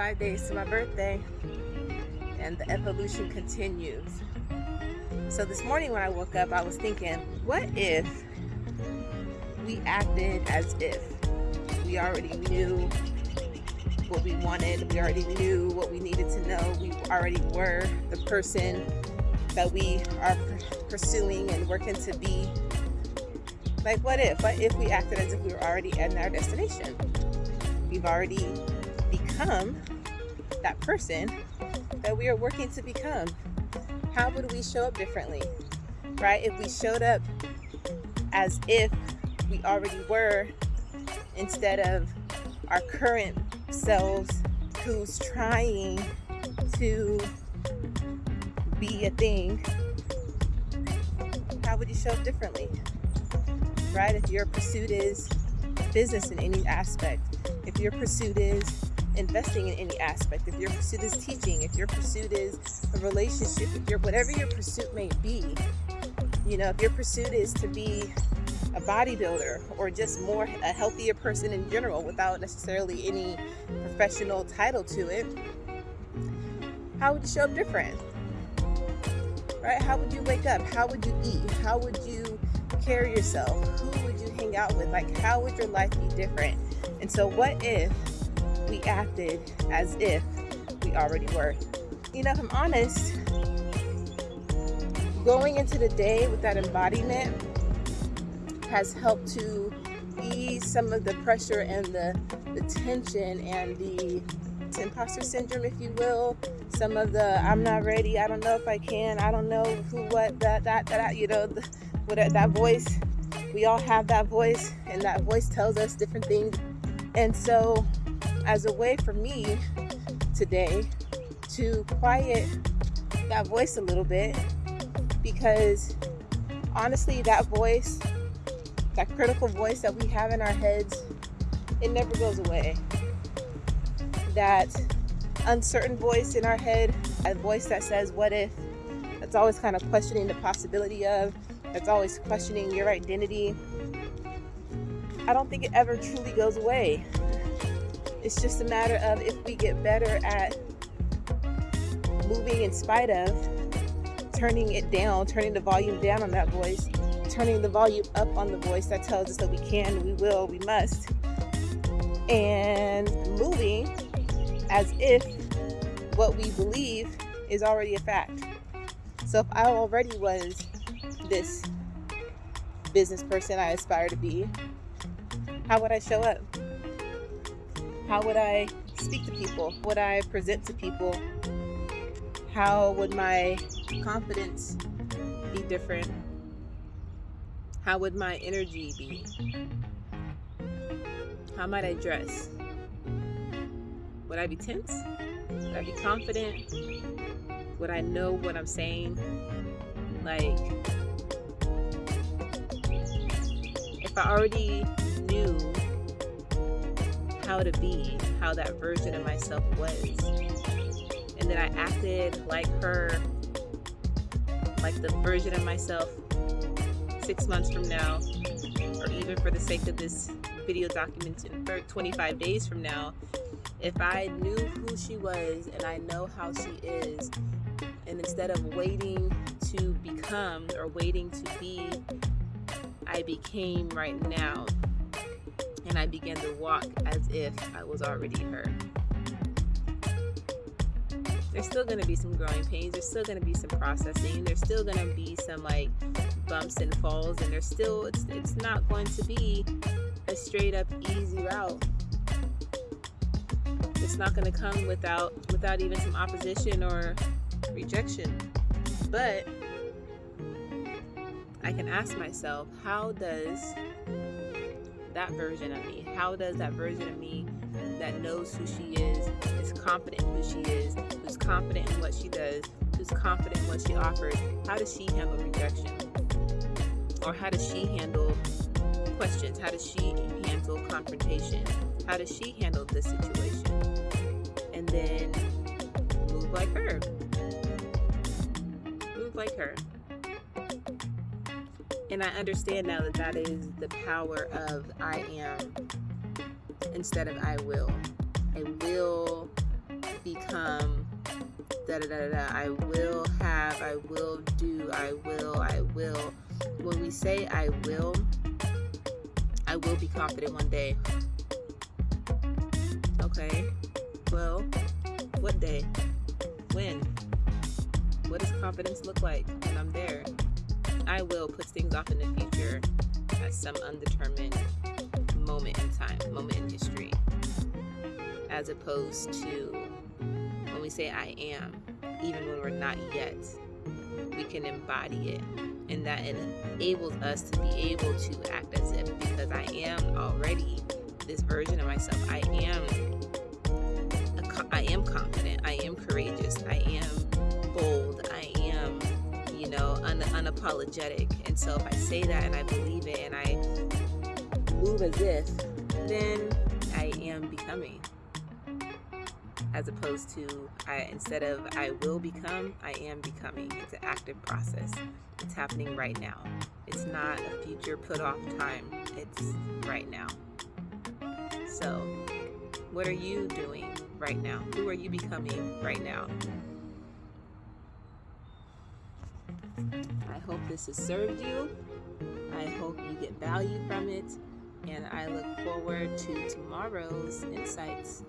25 days to my birthday and the evolution continues. So this morning when I woke up, I was thinking, what if we acted as if we already knew what we wanted, we already knew what we needed to know, we already were the person that we are pursuing and working to be. Like what if? What if we acted as if we were already at our destination? We've already become that person that we are working to become. How would we show up differently? Right? If we showed up as if we already were instead of our current selves who's trying to be a thing, how would you show up differently? Right? If your pursuit is business in any aspect, if your pursuit is investing in any aspect, if your pursuit is teaching, if your pursuit is a relationship, if your whatever your pursuit may be, you know, if your pursuit is to be a bodybuilder or just more a healthier person in general without necessarily any professional title to it, how would you show up different? Right? How would you wake up? How would you eat? How would you carry yourself? Who would you hang out with? Like, how would your life be different? And so, what if we acted as if we already were? You know, if I'm honest, going into the day with that embodiment has helped to ease some of the pressure and the, the tension and the imposter syndrome, if you will. Some of the I'm not ready, I don't know if I can, I don't know who, what, that, that, that, you know, the, what, that voice. We all have that voice, and that voice tells us different things. And so, as a way for me today to quiet that voice a little bit, because honestly, that voice that critical voice that we have in our heads, it never goes away. That uncertain voice in our head, a voice that says, What if? That's always kind of questioning the possibility of, that's always questioning your identity. I don't think it ever truly goes away. It's just a matter of if we get better at moving in spite of, turning it down, turning the volume down on that voice, turning the volume up on the voice that tells us that we can, we will, we must, and moving as if what we believe is already a fact. So if I already was this business person I aspire to be, how would I show up? How would I speak to people? Would I present to people? How would my confidence be different? How would my energy be? How might I dress? Would I be tense? Would I be confident? Would I know what I'm saying? Like, if I already knew how to be, how that version of myself was, and then I acted like her, like the version of myself six months from now, or even for the sake of this video document 25 days from now, if I knew who she was and I know how she is, and instead of waiting to become or waiting to be, I became right now. And I began to walk as if I was already her. There's still going to be some growing pains there's still going to be some processing there's still going to be some like bumps and falls and there's still it's it's not going to be a straight up easy route. It's not going to come without without even some opposition or rejection. But I can ask myself how does that version of me how does that version of me that knows who she is, is confident in who she is, who's confident in what she does, who's confident in what she offers, how does she handle rejection? Or how does she handle questions? How does she handle confrontation? How does she handle this situation? And then move like her. Move like her. And I understand now that that is the power of I am instead of I will. I will become da da da da. I will have, I will do, I will, I will. When we say I will, I will be confident one day. Okay, well, what day? When? What does confidence look like when I'm there? I will put things off in the future at some undetermined moment in time, moment in history, as opposed to when we say I am, even when we're not yet, we can embody it. And that enables us to be able to act as if because I am already this version of myself. I am I am confident. I am courageous. Unapologetic. And so if I say that and I believe it and I move as if, then I am becoming as opposed to I instead of I will become, I am becoming. It's an active process. It's happening right now. It's not a future put off time. It's right now. So, what are you doing right now? Who are you becoming right now? I hope this has served you. I hope you get value from it. And I look forward to tomorrow's insights.